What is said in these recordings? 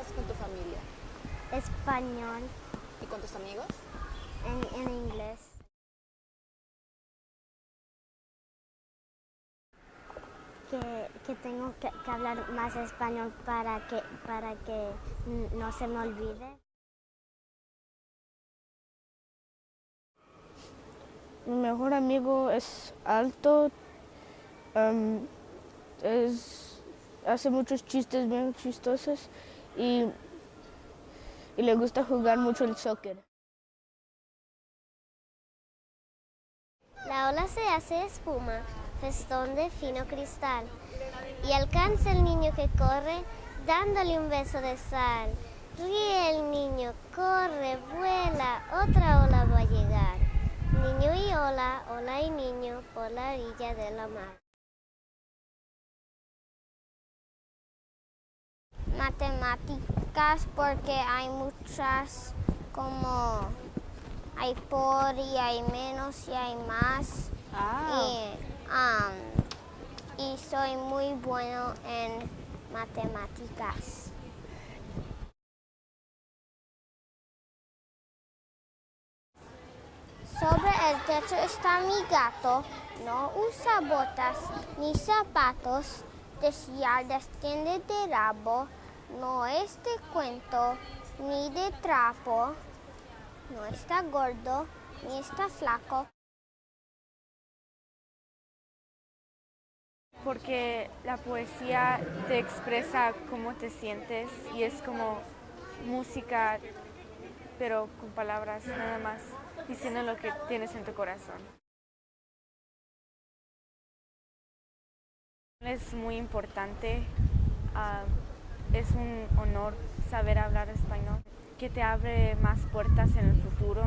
hablas con tu familia? Español ¿Y con tus amigos? en, en inglés. Que, que tengo que, que hablar más español para que, para que no se me olvide. Mi mejor amigo es alto, am, es, hace muchos chistes bien chistosos y, le gusta jugar mucho el soccer. La ola se hace espuma, festón de fino cristal, y alcanza el niño que corre dándole un beso de sal. Ríe el niño, corre, vuela, otra ola va a llegar. Niño y ola, ola y niño por la orilla de la mar. Matemáticas porque hay muchas como hay por y hay menos y hay más. Y, am, y soy muy bueno en matemáticas. Sobre el techo está mi gato. No usa botas ni zapatos. Desciende de rabo. No es de cuento ni de trapo. No está gordo ni está flaco. porque la poesía te expresa cómo te sientes y es como música, pero con palabras nada más, diciendo lo que tienes en tu corazón. Es muy importante, ah, es un honor saber hablar español, que te abre más puertas en el futuro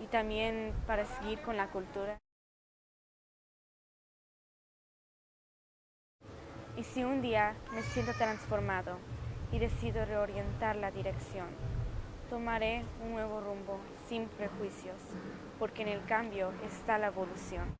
y también para seguir con la cultura. Y si un día me siento transformado y decido reorientar la dirección, tomaré un nuevo rumbo sin prejuicios, porque en el cambio está la evolución.